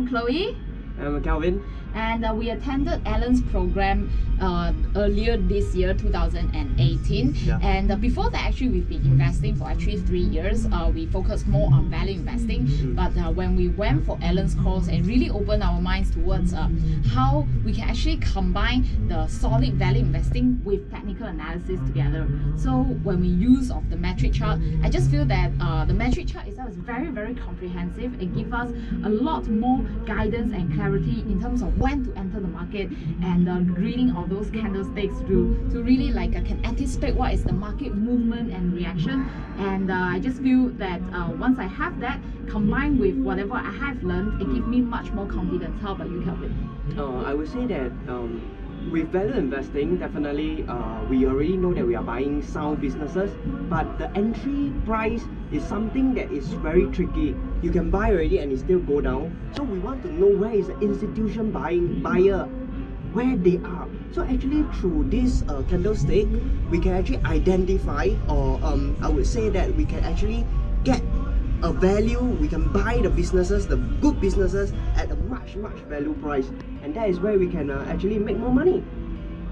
I'm Chloe. I'm Calvin. And uh, we attended Alan's program uh, earlier this year, 2018. Yeah. And uh, before that, actually, we've been investing for actually three years. Uh, we focused more on value investing. Mm. But uh, when we went for Alan's course and really opened our minds towards uh, how we can actually combine the solid value investing with technical analysis together. So when we use of the metric chart, I just feel that uh, the metric chart itself is very, very comprehensive. It gives us a lot more guidance and clarity in terms of when to enter the market and uh, reading all those candlesticks through to really like uh, can anticipate what is the market movement and reaction. And uh, I just feel that uh, once I have that combined with whatever I have learned, it gives me much more confidence. How about you, Kelvin? Uh, I would say that um, with value investing, definitely uh, we already know that we are buying sound businesses, but the entry price is something that is very tricky. You can buy already and it still go down. So we want to know where is the institution buying buyer, where they are. So actually through this uh, candlestick, we can actually identify or um, I would say that we can actually get a value we can buy the businesses the good businesses at a much much value price. And that is where we can uh, actually make more money.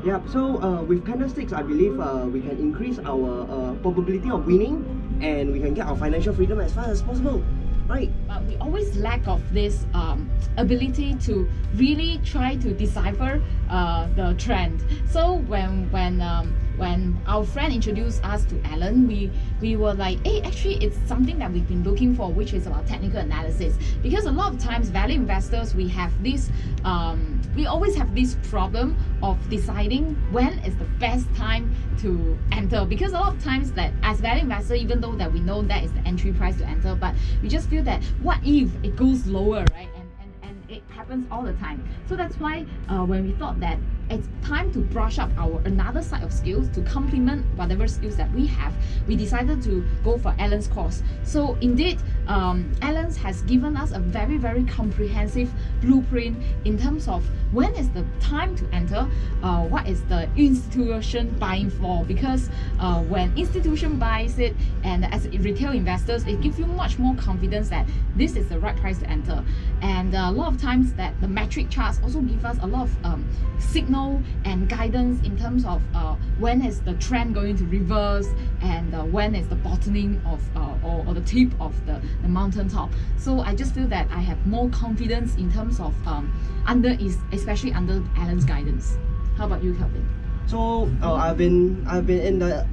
Yeah so uh, with candlesticks i believe uh, we can increase our uh, probability of winning and we can get our financial freedom as fast as possible. Right? But we always lack of this um, ability to really try to decipher uh, the trend. So when when um, when our friend introduced us to Alan, we we were like, hey, actually, it's something that we've been looking for, which is about technical analysis. Because a lot of times, value investors, we have this, um, we always have this problem of deciding when is the best time to enter. Because a lot of times, that as value investor, even though that we know that is the entry price to enter, but we just feel that what if it goes lower, right? And and and it happens all the time. So that's why uh, when we thought that it's time to brush up our another side of skills to complement whatever skills that we have. We decided to go for Alan's course. So indeed um, Alan's has given us a very very comprehensive blueprint in terms of when is the time to enter uh, what is the institution buying for. Because uh, when institution buys it and as retail investors it gives you much more confidence that this is the right price to enter. And a lot of times that the metric charts also give us a lot of um, signal and guidance in terms of uh, when is the trend going to reverse and uh, when is the bottoming of uh, or, or the tip of the, the mountain top so I just feel that I have more confidence in terms of um, under is especially under Alan's guidance how about you Kelvin so uh, I've been I've been in the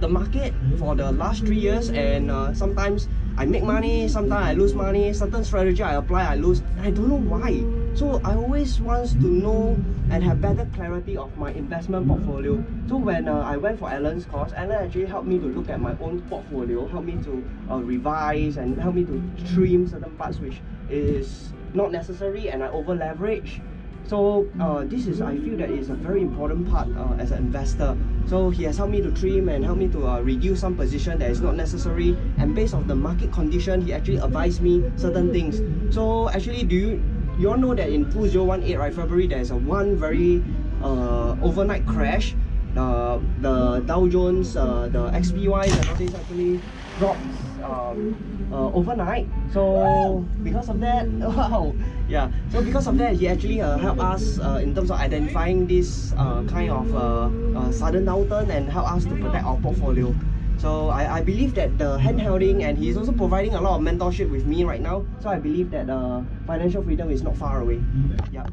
the market for the last three years and uh, sometimes I make money, sometimes I lose money, certain strategy I apply, I lose. I don't know why. So I always want to know and have better clarity of my investment portfolio. So when uh, I went for Alan's course, Alan actually helped me to look at my own portfolio, helped me to uh, revise and help me to trim certain parts which is not necessary and I over leverage so uh, this is I feel that is a very important part uh, as an investor. So he has helped me to trim and help me to uh, reduce some position that is not necessary. And based on the market condition he actually advised me certain things. So actually do you you all know that in 2018 right February there's a one very uh, overnight crash. The the Dow Jones uh, the XPY and all these actually dropped um, uh, overnight. So because of that wow yeah. So because of that he actually uh, helped us uh, in terms of identifying this uh, kind of uh, uh, sudden downturn and help us to protect our portfolio so I, I believe that the handholding and he's also providing a lot of mentorship with me right now. So I believe that uh, financial freedom is not far away. Yeah.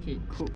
Okay cool